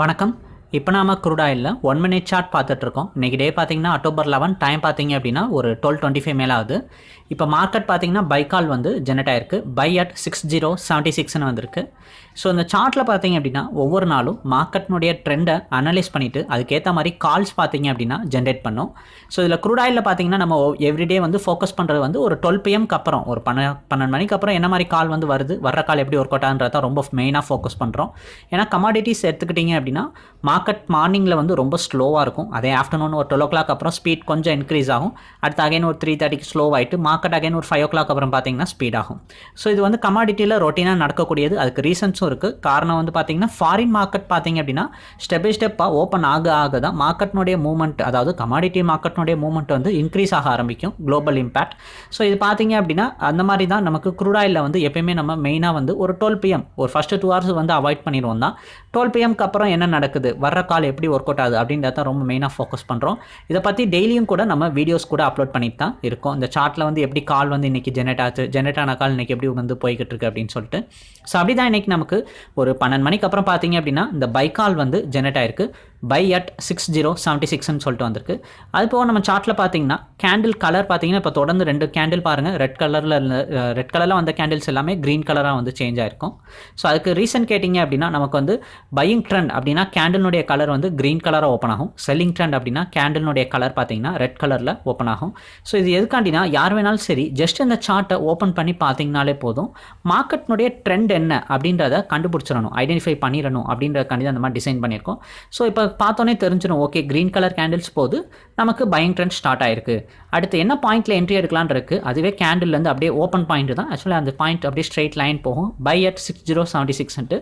வணக்கம். இப்போ நாம crude oil one minute chart பார்த்துட்டு இருக்கோம் இன்றைக்கி டே பார்த்தீங்கன்னா அக்டோபர் லெவன் டைம் பார்த்தீங்க அப்படின்னா ஒரு டுவெல் டுவெண்ட்டி ஃபைவ் மேலே ஆகுது. இப்போ மார்க்கெட் பார்த்தீங்கன்னா பைக்கால் வந்து ஜெனரேட் ஆயிருக்கு. Buy at six zero seventy சிக்ஸ்னு வந்திருக்கு. ஸோ இந்த சார்ட்டில் பார்த்தீங்க அப்படின்னா ஒவ்வொரு நாளும் மார்க்கெட்னுடைய ட்ரெண்டை அனலைஸ் பண்ணிவிட்டு அதுக்கேற்ற மாதிரி கால்ஸ் பார்த்தீங்க அப்படின்னா ஜென்ரேட் பண்ணும். ஸோ இதில் குரூடாயில் பார்த்தீங்கன்னா நம்ம எவ்ரிடே வந்து ஃபோக்கஸ் பண்ணுறது வந்து ஒரு டுவெல் பிஎம்க்கு அப்புறம் ஒரு பன்ன பன்னெண்டு மணிக்கு அப்புறம் என்ன மாதிரி கால் வந்து வருது வர்ற கால் எப்படி ஒர்க் அவுட் ஆகுன்றத ரொம்ப மெயினாக ஃபோக்கஸ் பண்ணுறோம் ஏன்னா கமாடிட்டிஸ் எடுத்துக்கிட்டிங்க அப்படின்னா மார்க்கெட் மார்னிங்கில் வந்து ரொம்ப ஸ்லோவாக இருக்கும். அதே ஆஃப்டர்நூன் ஒரு டுவெல் ஓ கிளாக் அப்புறம் ஸ்பீட் கொஞ்சம் இன்க்ரீஸ் ஆகும். அடுத்து அகைன் ஒரு த்ரீ தேர்ட்டிக்கு ஸ்லோ ஆகிட்டு மார்க்கெட் அகைன் ஒரு ஃபைவ் ஓ கிளாக் அப்புறம் பார்த்தீங்கன்னா ஸ்பீட் ஆகும். ஸோ இது வந்து கமாடிட்டியில் ரொட்டீனாக நடக்கக்கூடியது. அதுக்கு ரீசன்ஸும் இருக்குது காரணம் வந்து பார்த்தீங்கன்னா ஃபாரின் மார்க்கெட் பார்த்தீங்க அப்படின்னா ஸ்டெப் பை ஸ்டெப்பாக ஓப்பன் ஆக ஆக தான் மார்க்கெட்னுடைய மூவ்மெண்ட் அதாவது கமாடிட்டி மார்க்கெட்னுடைய மூவ்மெண்ட் வந்து இன்க்ரீஸ் ஆக ஆரம்பிக்கும். குளோபல் இம்பேக்ட் ஸோ இது பார்த்தீங்க அப்படின்னா அந்த மாதிரி தான் நமக்கு குரூடாயில் வந்து எப்பயுமே நம்ம மெயினாக வந்து ஒரு டுவெல் பிஎம் ஒரு ஃபஸ்ட்டு டூ ஹவர்ஸ் வந்து அவாய்ட் பண்ணிடுவோம் தான். டுவெல் பிஎம்க்கு அப்புறம் என்ன நடக்குது? வர்ற கால் எப்படி ஒர்க் அவுட் ஆகுது? அப்படின்றத ரொம்ப மெயினாக ஃபோக்கஸ் பண்ணுறோம் இதை பற்றி டெய்லியும் கூட நம்ம வீடியோஸ் கூட அப்லோட் பண்ணிட்டு தான் இருக்கும். இந்த சார்ட்டில் வந்து எப்படி கால் வந்து இன்றைக்கி ஜெனரேட் ஆச்சு ஜெனரேட் ஆன கால் இன்றைக்கி எப்படி வந்து போய்கிட்டு இருக்கு அப்படின்னு சொல்லிட்டு. ஸோ அப்படி தான் இன்றைக்கி நமக்கு ஒரு பன்னெண்டு மணிக்கு அப்புறம் பார்த்தீங்க அப்படின்னா இந்த பை கால் வந்து ஜெனரேட் ஆயிருக்கு. Buy at six zero seventy சிக்ஸ்னு சொல்லிட்டு வந்திருக்கு. அது போக நம்ம சார்ட்டில் பார்த்தீங்கன்னா கேண்டில் கலர் பார்த்தீங்கன்னா இப்போ தொடர்ந்து ரெண்டு கேண்டில் பாருங்கள் ரெட் கலரில் ரெட் கலரில் வந்த கேண்டில்ஸ் எல்லாமே க்ரீன் கலராக வந்து சேஞ்ச் ஆயிருக்கும். ஸோ அதுக்கு ரீசன் கேட்டிங்க அப்படின்னா நமக்கு வந்து பையிங் ட்ரெண்ட் அப்படின்னா கேண்டிலுடைய கலர் வந்து க்ரீன் கலராக ஓப்பன் ஆகும். செல்லிங் ட்ரெண்ட் அப்படின்னா கேண்டிலுடைய கலர் பார்த்தீங்கன்னா ரெட் கலரில் ஓப்பன் ஆகும். ஸோ இது எதுக்காண்டினா யார் வேணாலும் சரி ஜஸ்ட் இந்த சார்ட்டை ஓப்பன் பண்ணி பார்த்தீங்கனாலே போதும் மார்க்கெட்னுடைய ட்ரெண்ட் என்ன அப்படின்றத கண்டுபிடிச்சிடணும் ஐடென்டிஃபை பண்ணிடணும் அப்படின்றதுக்காண்டி தான் அந்த மாதிரி டிசைன் பண்ணியிருக்கோம். ஸோ இப்போ பார்த்தோன்னே தெரிஞ்சிடும் ஓகே க்ரீன் கலர் கேண்டில்ஸ் போது நமக்கு பையிங் ட்ரெண்ட் ஸ்டார்ட் ஆயிருக்கு. அடுத்து என்ன பாயிண்ட்டில் என்ட்ரி எடுக்கலான் இருக்கு? அதுவே கேண்டில்லேருந்து அப்படியே ஓப்பன் பாயிண்ட் தான். ஆக்சுவலாக அந்த பாயிண்ட் அப்படியே ஸ்ட்ரெயிட் லைன் போகும். Buy at six zero seventy சிக்ஸ்ன்ட்டு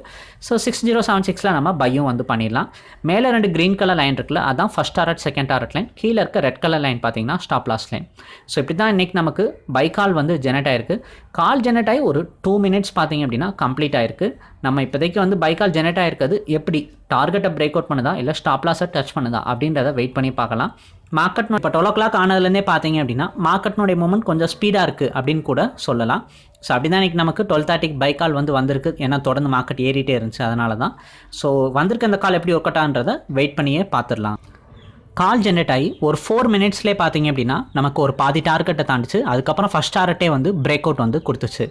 so six zero seven சிக்ஸில் நம்ம பையும் வந்து பண்ணிடலாம். மேலே ரெண்டு க்ரீன் கலர் லைன் இருக்குல்ல அதான் first target second target line கீழே இருக்க ரெட் கலர் லைன் பார்த்தீங்கன்னா ஸ்டாப் லாஸ் லைன் ஸோ இப்படி தான் இன்றைக்கி நமக்கு பை கால் வந்து ஜெனரேட் ஆயிருக்கு. கால் ஜெனரேட் ஆகி ஒரு டூ மினிட்ஸ் பார்த்தீங்க அப்படின்னா கம்ப்ளீட் ஆயிருக்கு. நம்ம இப்போதைக்கு வந்து பைக்கால் ஜெனரேட் ஆயிருக்கிறது எப்படி? டார்கெட்டை பிரேக் அவுட் பண்ணுதா? இல்லை ஸ்டாப் லாஸை டச் பண்ணுதா? அப்படின்றத வெயிட் பண்ணி பார்க்கலாம். மார்க்கெட் இப்போ டுவெல் ஓ கிளாக் ஆனதுலேருந்தே பார்த்தீங்க அப்படின்னா மார்க்கெட்னுடைய மூமெண்ட் கொஞ்சம் ஸ்பீடாக இருக்குது அப்படின்னு கூட சொல்லலாம். ஸோ அப்படி தான் இன்றைக்கி நமக்கு டுவெல் தேர்ட்டிக்கு பை கால் வந்து வந்திருக்கு. ஏன்னா தொடர்ந்து மார்க்கெட் ஏறிட்டே இருந்துச்சு. அதனால தான். ஸோ வந்திருக்க அந்த கால் எப்படி ஒர்க் வெயிட் பண்ணியே பார்த்துடலாம். கால் ஜென்ரேட் ஆகி ஒரு ஃபோர் மினிட்ஸ்லேயே பார்த்தீங்க அப்படின்னா நமக்கு ஒரு பாதி டார்கெட்டை தாண்டிச்சு. அதுக்கப்புறம் ஃபஸ்ட் டார்கெட்டே வந்து பிரேக் அவுட் வந்து கொடுத்துச்சு.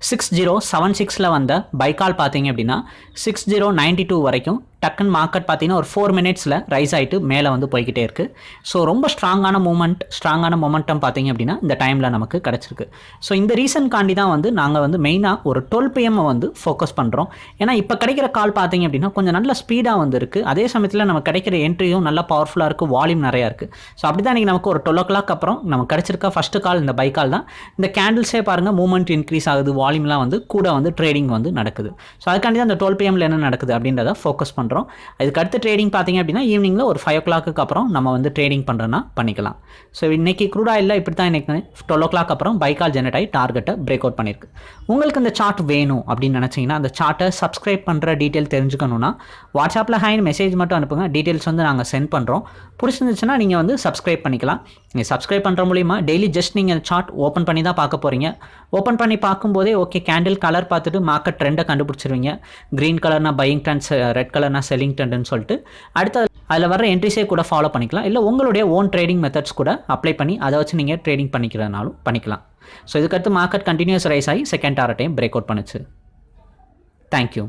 சிக்ஸ் ஜீரோ செவன் சிக்ஸில் வந்த பைக்கால் பார்த்தீங்க அப்படின்னா சிக்ஸ் ஜீரோ நைன்டி டூ வரைக்கும் டக்குன்னு மார்க்கெட் பார்த்தீங்கன்னா ஒரு ஃபோர் மினிட்ஸில் ரைஸ் ஆகிட்டு மேலே வந்து போய்கிட்டே இருக்குது ஸோ ரொம்ப ஸ்ட்ராங்கான மூமெண்ட் ஸ்ட்ராங்கான மொமெண்டம் பார்த்தீங்க அப்படின்னா இந்த டைமில் நமக்கு கிடச்சிருக்கு. ஸோ இந்த ரீசன்காண்டி தான் வந்து நாங்கள் வந்து மெயினாக ஒரு டுவெல் பிஎம்மை வந்து ஃபோக்கஸ் பண்ணுறோம் ஏன்னா இப்போ கிடைக்கிற கால் பார்த்தீங்க அப்படின்னா கொஞ்சம் நல்ல ஸ்பீடாக வந்து இருக்குது அதே சமயத்தில் நம்ம கிடைக்கிற என்ட்ரியும் நல்லா பவர்ஃபுல்லாக இருக்குது வால்யூம் நிறையா இருக்குது ஸோ அப்படி தான் இன்றைக்கி நமக்கு ஒரு டுவெல் ஓ கிளாக் அப்புறம் நமக்கு கிடச்சிருக்க ஃபஸ்ட்டு கால் இந்த பைக்கால் தான். இந்த கேண்டில்ஸே பாருங்கள் மூமெண்ட் இன்க்ரீஸ் ஆகுது வால்யூம்லாம் வந்து கூட வந்து ட்ரேடிங் வந்து நடக்குது. ஸோ அதுக்காண்டி தான் அந்த டுவெல் பிஎம்ல என்ன நடக்குது அப்படின்றத ஃபோக்கஸ் பண்ணுறோம் அதுக்கு அடுத்து ட்ரேடிங் பார்த்தீங்க அப்படின்னா ஈவினிங்கில் ஒரு ஃபைவ் ஓ கிளாக்கு அப்புறம் நம்ம வந்து ட்ரேடிங் பண்ணுறோன்னா பண்ணிக்கலாம். ஸோ இன்னைக்கு க்ரூட் ஆயிலில் இப்படி தான் இன்னைக்கு டுவெல் ஓ கிளாக் அப்புறம் பைக்கால் ஜெனரேட் ஆகி டார்கெட்டை பிரேக் அவுட் பண்ணியிருக்கு. உங்களுக்கு இந்த சார்ட் வேணும் அப்படின்னு நினச்சிங்கன்னா அந்த சார்ட்டை சப்ஸ்கிரைப் பண்ணுற டீட்டெயில் தெரிஞ்சுக்கணுன்னா வாட்ஸ்அப்பில் ஹைன் மெசேஜ் மட்டும் அனுப்புங்க. டீட்டெயில்ஸ் வந்து நாங்கள் சென்ட் பண்ணுறோம் பிடிச்சிருந்துச்சுன்னா நீங்கள் வந்து சப்ஸ்கிரைப் பண்ணிக்கலாம். நீங்கள் சப்ஸ்கிரைப் பண்ணுற மூலிமா டெய்லி ஜஸ்ட் நீங்கள் சார்ட் ஓப்பன் பண்ணி தான் பார்க்க போகிறீங்க ஓப்பன் பண்ணி பார்க்கும்போதே ஓகே கேண்டில் கலர் பார்த்துட்டு மார்க்கெட் ட்ரெண்டை கண்டுபிடிச்சிருவீங்க. க்ரீன் கலர்னா பையிங் ட்ரெண்ட்ஸ் ரெட் கலர்னா செல்லிங் ட்ரெண்டுன்னு சொல்லிட்டு. அடுத்து அதில் வர என்ட்ரிஸே கூட ஃபாலோ பண்ணிக்கலாம். இல்லை உங்களுடைய ஓன் ட்ரேடிங் மெத்தட்ஸ் கூட அப்ளை பண்ணி அதை வச்சு நீங்கள் ட்ரேடிங் பண்ணிக்கிறதுனாலும் பண்ணிக்கலாம். ஸோ இதுக்கடுத்து மார்க்கெட் கண்டினியூஸ் ரைஸ் ஆகி செகண்ட் ஆர டைம் பிரேக் அவுட் பண்ணுச்சு தேங்க்யூ